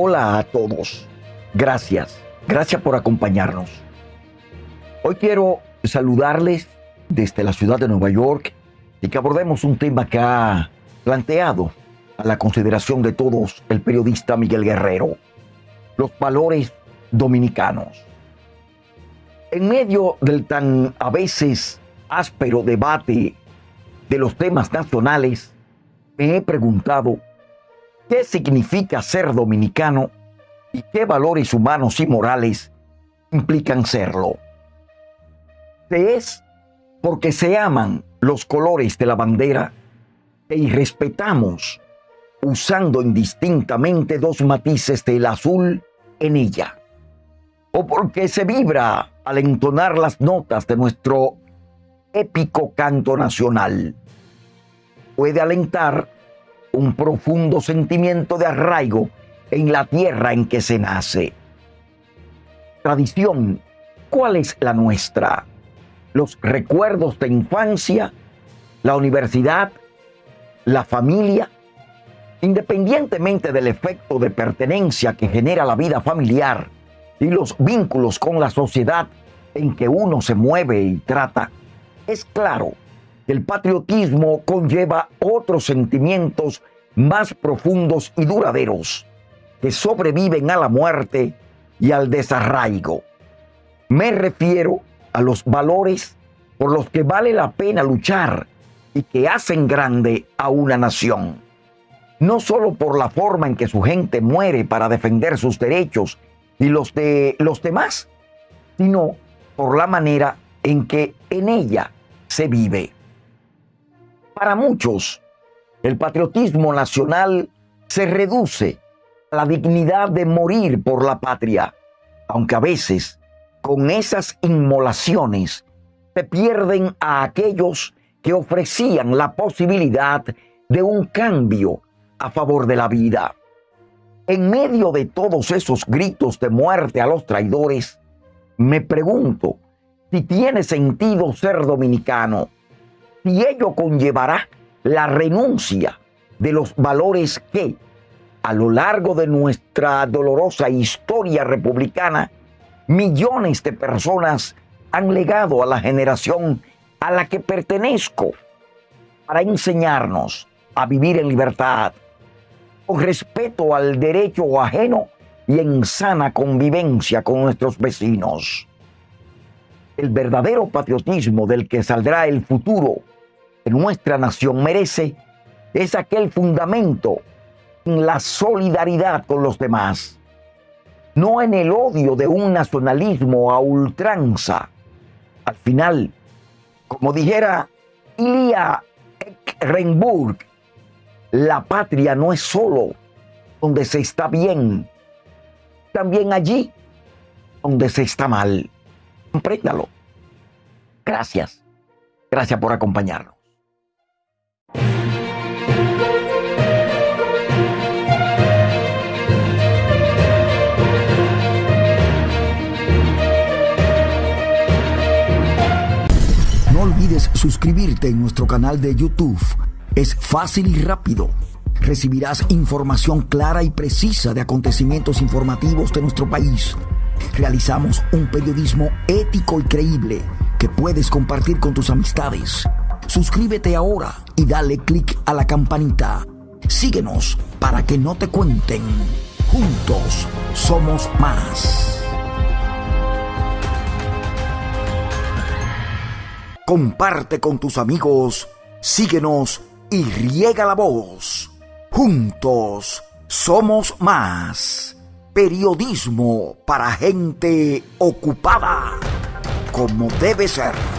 Hola a todos. Gracias. Gracias por acompañarnos. Hoy quiero saludarles desde la ciudad de Nueva York y que abordemos un tema que ha planteado a la consideración de todos el periodista Miguel Guerrero, los valores dominicanos. En medio del tan a veces áspero debate de los temas nacionales, me he preguntado qué significa ser dominicano y qué valores humanos y morales implican serlo. Se es porque se aman los colores de la bandera y respetamos usando indistintamente dos matices del azul en ella. O porque se vibra al entonar las notas de nuestro épico canto nacional. Puede alentar un profundo sentimiento de arraigo en la tierra en que se nace. Tradición, ¿cuál es la nuestra? Los recuerdos de infancia, la universidad, la familia, independientemente del efecto de pertenencia que genera la vida familiar y los vínculos con la sociedad en que uno se mueve y trata, es claro el patriotismo conlleva otros sentimientos más profundos y duraderos que sobreviven a la muerte y al desarraigo. Me refiero a los valores por los que vale la pena luchar y que hacen grande a una nación. No solo por la forma en que su gente muere para defender sus derechos y los de los demás, sino por la manera en que en ella se vive. Para muchos, el patriotismo nacional se reduce a la dignidad de morir por la patria, aunque a veces con esas inmolaciones se pierden a aquellos que ofrecían la posibilidad de un cambio a favor de la vida. En medio de todos esos gritos de muerte a los traidores, me pregunto si tiene sentido ser dominicano, si ello conllevará la renuncia de los valores que, a lo largo de nuestra dolorosa historia republicana, millones de personas han legado a la generación a la que pertenezco para enseñarnos a vivir en libertad, con respeto al derecho ajeno y en sana convivencia con nuestros vecinos. El verdadero patriotismo del que saldrá el futuro de nuestra nación merece es aquel fundamento en la solidaridad con los demás, no en el odio de un nacionalismo a ultranza. Al final, como dijera Ilya Ekrenburg, la patria no es solo donde se está bien, también allí donde se está mal. Compréndalo. Gracias. Gracias por acompañarnos. No olvides suscribirte en nuestro canal de YouTube es fácil y rápido. Recibirás información clara y precisa de acontecimientos informativos de nuestro país. Realizamos un periodismo ético y creíble que puedes compartir con tus amistades. Suscríbete ahora y dale clic a la campanita. Síguenos para que no te cuenten. Juntos somos más. Comparte con tus amigos. Síguenos y riega la voz. Juntos somos más. Periodismo para gente ocupada, como debe ser.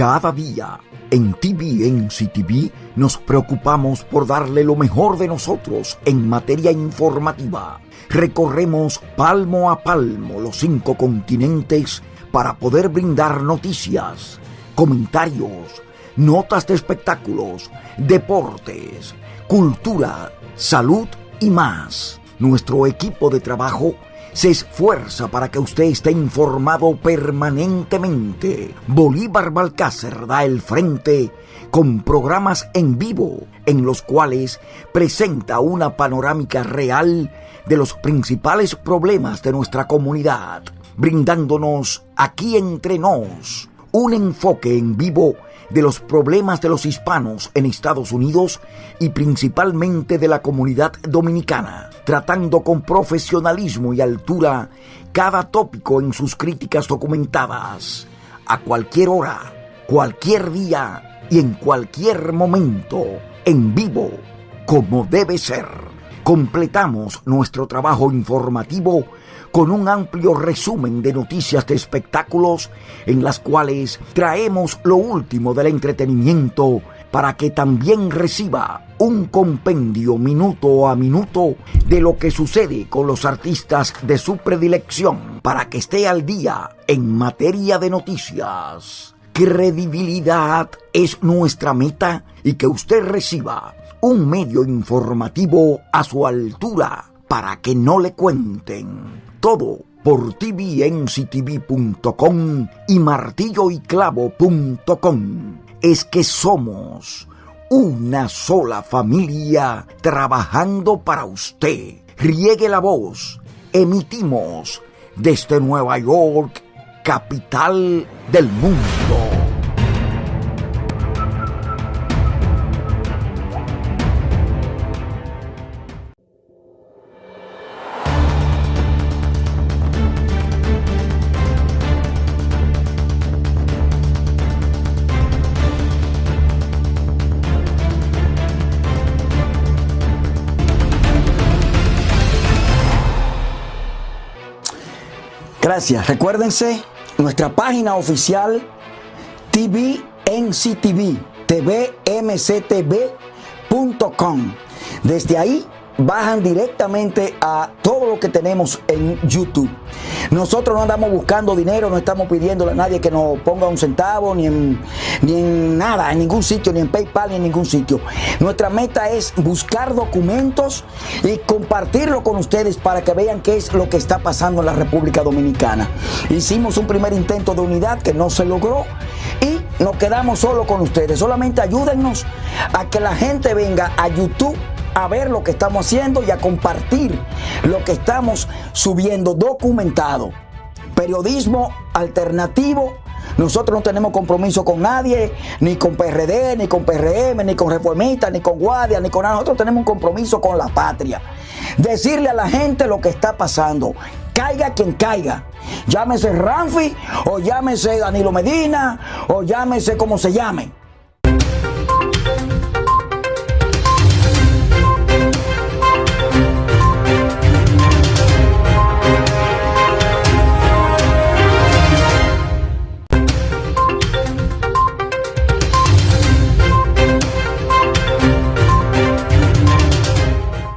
Cada día en TVNC TV nos preocupamos por darle lo mejor de nosotros en materia informativa. Recorremos palmo a palmo los cinco continentes para poder brindar noticias, comentarios, notas de espectáculos, deportes, cultura, salud y más. Nuestro equipo de trabajo se esfuerza para que usted esté informado permanentemente. Bolívar Balcácer da el frente con programas en vivo en los cuales presenta una panorámica real de los principales problemas de nuestra comunidad, brindándonos aquí entre nos un enfoque en vivo de los problemas de los hispanos en Estados Unidos y principalmente de la comunidad dominicana, tratando con profesionalismo y altura cada tópico en sus críticas documentadas, a cualquier hora, cualquier día y en cualquier momento, en vivo, como debe ser. Completamos nuestro trabajo informativo con un amplio resumen de noticias de espectáculos en las cuales traemos lo último del entretenimiento para que también reciba un compendio minuto a minuto de lo que sucede con los artistas de su predilección para que esté al día en materia de noticias. Credibilidad es nuestra meta y que usted reciba un medio informativo a su altura para que no le cuenten todo por tvnctv.com y martilloyclavo.com. Es que somos una sola familia trabajando para usted. Riegue la voz. Emitimos desde Nueva York, capital del mundo. Gracias. Recuérdense nuestra página oficial tvnctv, tvmctv.com. Desde ahí bajan directamente a todo lo que tenemos en YouTube. Nosotros no andamos buscando dinero, no estamos pidiéndole a nadie que nos ponga un centavo, ni en, ni en nada, en ningún sitio, ni en PayPal, ni en ningún sitio. Nuestra meta es buscar documentos y compartirlo con ustedes para que vean qué es lo que está pasando en la República Dominicana. Hicimos un primer intento de unidad que no se logró y nos quedamos solo con ustedes. Solamente ayúdennos a que la gente venga a YouTube a ver lo que estamos haciendo y a compartir lo que estamos subiendo documentado. Periodismo alternativo. Nosotros no tenemos compromiso con nadie, ni con PRD, ni con PRM, ni con Reformistas, ni con Guardia, ni con nada. Nosotros tenemos un compromiso con la patria. Decirle a la gente lo que está pasando. Caiga quien caiga. Llámese Ramfi, o llámese Danilo Medina, o llámese como se llame